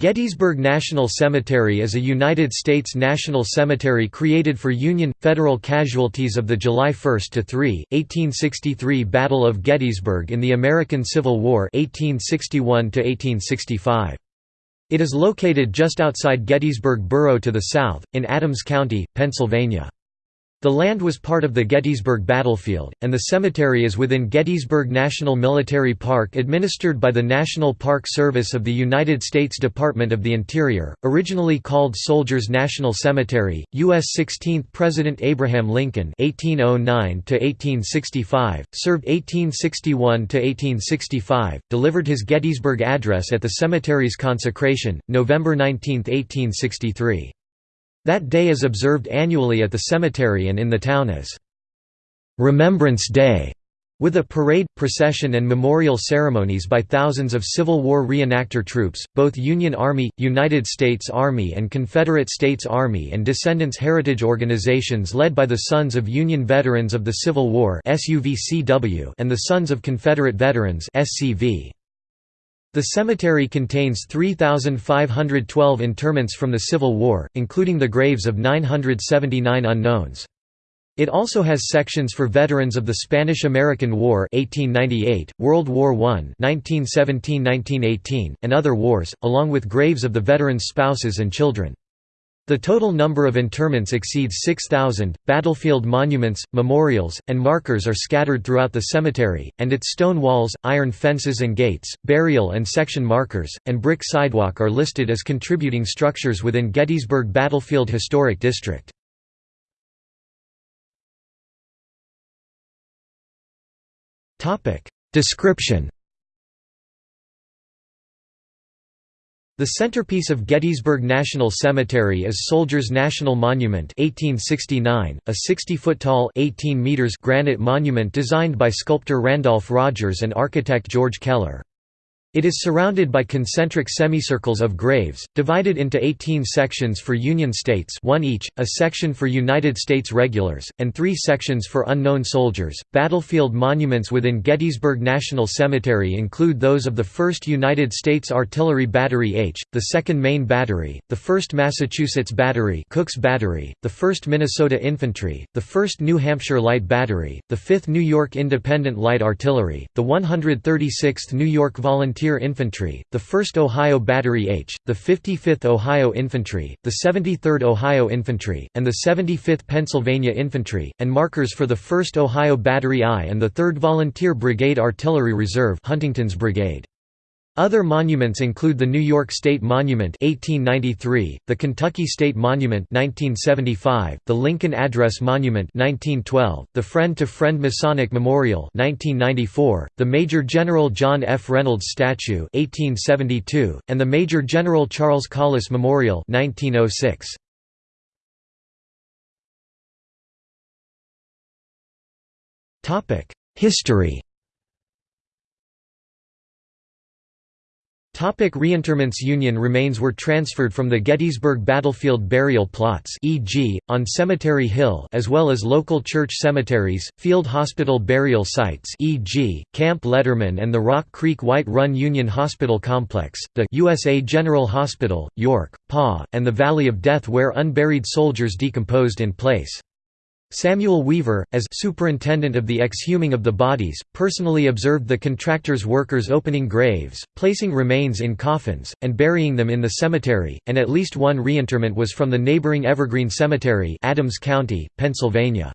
Gettysburg National Cemetery is a United States national cemetery created for Union, federal casualties of the July 1–3, 1863 Battle of Gettysburg in the American Civil War 1861 -1865. It is located just outside Gettysburg Borough to the south, in Adams County, Pennsylvania. The land was part of the Gettysburg Battlefield, and the cemetery is within Gettysburg National Military Park administered by the National Park Service of the United States Department of the Interior, originally called Soldiers National Cemetery. U.S. 16th President Abraham Lincoln (1809–1865), served 1861–1865, delivered his Gettysburg Address at the cemetery's consecration, November 19, 1863. That day is observed annually at the cemetery and in the town as Remembrance Day, with a parade, procession and memorial ceremonies by thousands of Civil War reenactor troops, both Union Army, United States Army and Confederate States Army and Descendants Heritage Organizations led by the Sons of Union Veterans of the Civil War and the Sons of Confederate Veterans SCV. The cemetery contains 3,512 interments from the Civil War, including the graves of 979 unknowns. It also has sections for veterans of the Spanish–American War 1898, World War I 1917–1918, and other wars, along with graves of the veterans' spouses and children. The total number of interments exceeds 6,000. Battlefield monuments, memorials, and markers are scattered throughout the cemetery, and its stone walls, iron fences and gates, burial and section markers, and brick sidewalk are listed as contributing structures within Gettysburg Battlefield Historic District. Description The centerpiece of Gettysburg National Cemetery is Soldiers National Monument 1869, a 60-foot-tall granite monument designed by sculptor Randolph Rogers and architect George Keller. It is surrounded by concentric semicircles of graves, divided into 18 sections for Union states one each, a section for United States regulars, and three sections for unknown soldiers. Battlefield monuments within Gettysburg National Cemetery include those of the 1st United States Artillery Battery H, the 2nd Maine Battery, the 1st Massachusetts Battery Cooks Battery, the 1st Minnesota Infantry, the 1st New Hampshire Light Battery, the 5th New York Independent Light Artillery, the 136th New York Volunteer Volunteer Infantry, the 1st Ohio Battery H, the 55th Ohio Infantry, the 73rd Ohio Infantry, and the 75th Pennsylvania Infantry, and markers for the 1st Ohio Battery I and the 3rd Volunteer Brigade Artillery Reserve Huntington's Brigade. Other monuments include the New York State Monument 1893, the Kentucky State Monument 1975, the Lincoln Address Monument 1912, the Friend to Friend Masonic Memorial 1994, the Major General John F. Reynolds Statue 1872, and the Major General Charles Collis Memorial 1906. History Topic reinterments Union remains were transferred from the Gettysburg battlefield burial plots e.g., on Cemetery Hill as well as local church cemeteries, field hospital burial sites e.g., Camp Letterman and the Rock Creek White Run Union Hospital Complex, the USA General Hospital, York, PA, and the Valley of Death where unburied soldiers decomposed in place. Samuel Weaver, as superintendent of the exhuming of the bodies, personally observed the contractor's workers opening graves, placing remains in coffins, and burying them in the cemetery, and at least one reinterment was from the neighboring Evergreen Cemetery Adams County, Pennsylvania.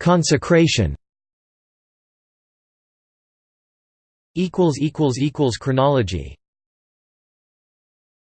Consecration Chronology